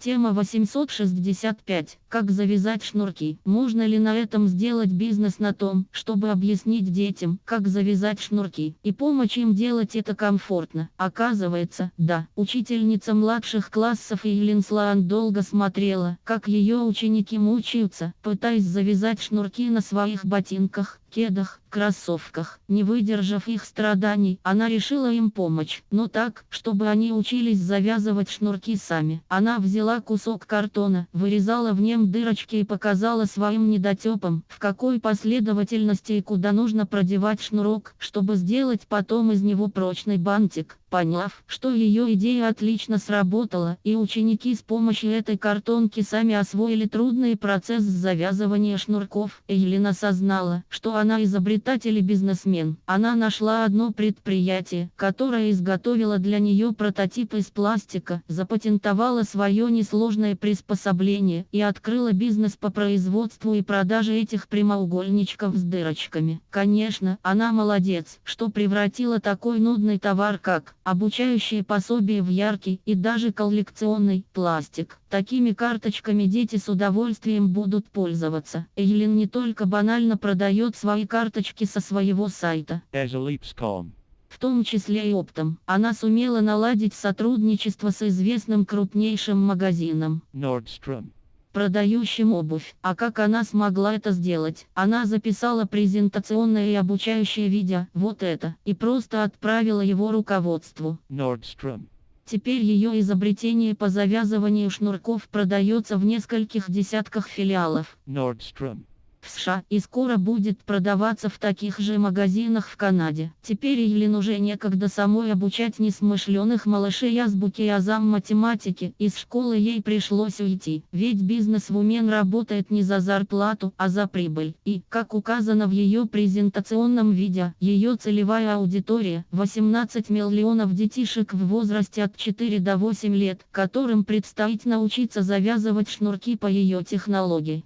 Тема 865. Как завязать шнурки? Можно ли на этом сделать бизнес на том, чтобы объяснить детям, как завязать шнурки, и помочь им делать это комфортно? Оказывается, да. Учительница младших классов Ейлин Слаан долго смотрела, как ее ученики мучаются, пытаясь завязать шнурки на своих ботинках, кедах, кроссовках. Не выдержав их страданий, она решила им помочь, но так, чтобы они учились завязывать шнурки сами. Она взяла кусок картона, вырезала в нем дырочки и показала своим недотепам, в какой последовательности и куда нужно продевать шнурок, чтобы сделать потом из него прочный бантик. Поняв, что ее идея отлично сработала, и ученики с помощью этой картонки сами освоили трудный процесс завязывания шнурков, Эйлин осознала, что она изобретатель и бизнесмен. Она нашла одно предприятие, которое изготовило для нее прототип из пластика, запатентовала свое несложное приспособление и открыла бизнес по производству и продаже этих прямоугольничков с дырочками. Конечно, она молодец, что превратила такой нудный товар как обучающие пособия в яркий и даже коллекционный пластик. Такими карточками дети с удовольствием будут пользоваться. Эйлин не только банально продает свои карточки со своего сайта. В том числе и оптом. Она сумела наладить сотрудничество с известным крупнейшим магазином. Nordstrom продающим обувь. А как она смогла это сделать? Она записала презентационное и обучающее видео, вот это, и просто отправила его руководству. Nordstrom. Теперь ее изобретение по завязыванию шнурков продается в нескольких десятках филиалов. Nordstrom в США и скоро будет продаваться в таких же магазинах в Канаде. Теперь Ейлин уже некогда самой обучать несмышленых малышей азбуки и азам математики. Из школы ей пришлось уйти, ведь бизнес-вумен работает не за зарплату, а за прибыль. И, как указано в ее презентационном видео, ее целевая аудитория – 18 миллионов детишек в возрасте от 4 до 8 лет, которым предстоит научиться завязывать шнурки по ее технологии.